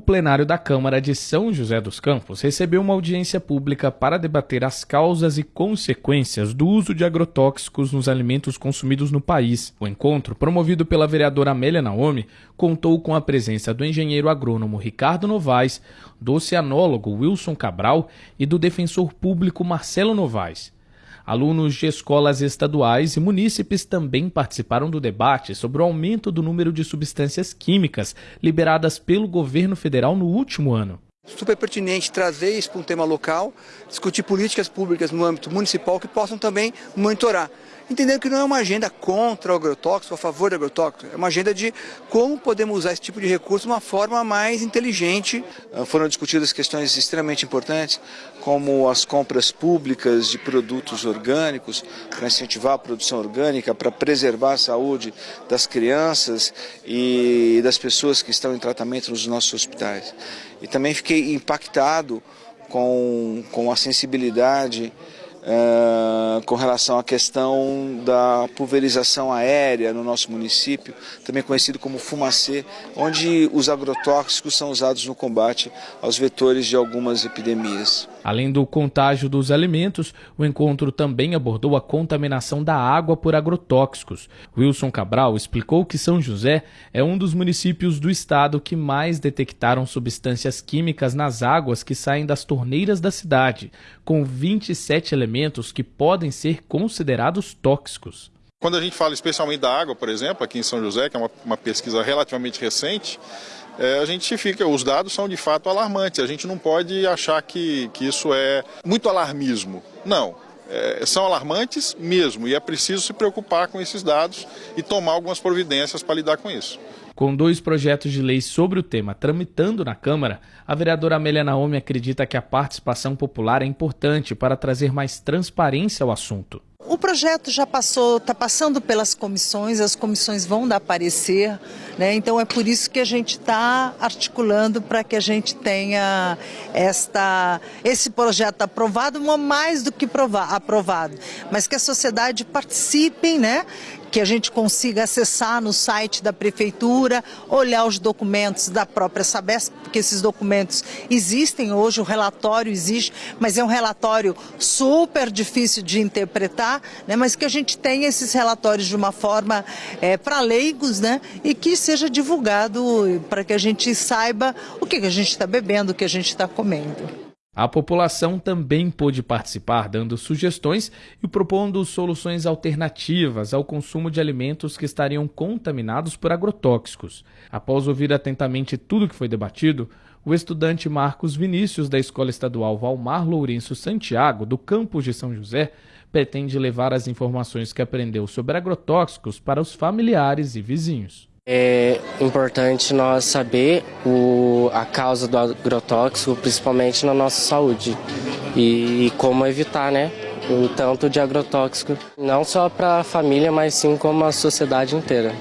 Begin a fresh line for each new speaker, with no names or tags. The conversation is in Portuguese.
plenário da Câmara de São José dos Campos recebeu uma audiência pública para debater as causas e consequências do uso de agrotóxicos nos alimentos consumidos no país. O encontro, promovido pela vereadora Amélia Naomi, contou com a presença do engenheiro agrônomo Ricardo Novaes, do oceanólogo Wilson Cabral e do defensor público Marcelo Novaes. Alunos de escolas estaduais e munícipes também participaram do debate sobre o aumento do número de substâncias químicas liberadas pelo governo federal no último ano.
Super pertinente trazer isso para um tema local, discutir políticas públicas no âmbito municipal que possam também monitorar entendendo que não é uma agenda contra o agrotóxico, a favor do agrotóxico, é uma agenda de como podemos usar esse tipo de recurso de uma forma mais inteligente.
Ah, foram discutidas questões extremamente importantes, como as compras públicas de produtos orgânicos, para incentivar a produção orgânica, para preservar a saúde das crianças e das pessoas que estão em tratamento nos nossos hospitais. E também fiquei impactado com, com a sensibilidade Uh, com relação à questão da pulverização aérea no nosso município, também conhecido como fumacê, onde os agrotóxicos são usados no combate aos vetores de algumas epidemias.
Além do contágio dos alimentos, o encontro também abordou a contaminação da água por agrotóxicos. Wilson Cabral explicou que São José é um dos municípios do estado que mais detectaram substâncias químicas nas águas que saem das torneiras da cidade, com 27 elementos que podem ser considerados tóxicos.
Quando a gente fala especialmente da água, por exemplo, aqui em São José, que é uma, uma pesquisa relativamente recente, é, a gente fica, os dados são de fato alarmantes. A gente não pode achar que, que isso é muito alarmismo. Não. É, são alarmantes mesmo e é preciso se preocupar com esses dados e tomar algumas providências para lidar com isso.
Com dois projetos de lei sobre o tema tramitando na Câmara, a vereadora Amélia Naomi acredita que a participação popular é importante para trazer mais transparência ao assunto.
O projeto já passou, está passando pelas comissões, as comissões vão dar parecer, né? então é por isso que a gente está articulando para que a gente tenha esta, esse projeto aprovado, mais do que provar, aprovado, mas que a sociedade participe, né? Que a gente consiga acessar no site da prefeitura, olhar os documentos da própria Sabesp, porque esses documentos existem hoje, o relatório existe, mas é um relatório super difícil de interpretar, né? mas que a gente tenha esses relatórios de uma forma é, para leigos né? e que seja divulgado para que a gente saiba o que, que a gente está bebendo, o que a gente está comendo.
A população também pôde participar, dando sugestões e propondo soluções alternativas ao consumo de alimentos que estariam contaminados por agrotóxicos. Após ouvir atentamente tudo que foi debatido, o estudante Marcos Vinícius, da Escola Estadual Valmar Lourenço Santiago, do campus de São José, pretende levar as informações que aprendeu sobre agrotóxicos para os familiares e vizinhos.
É importante nós saber o, a causa do agrotóxico, principalmente na nossa saúde, e, e como evitar, né? O tanto de agrotóxico, não só para a família, mas sim como a sociedade inteira.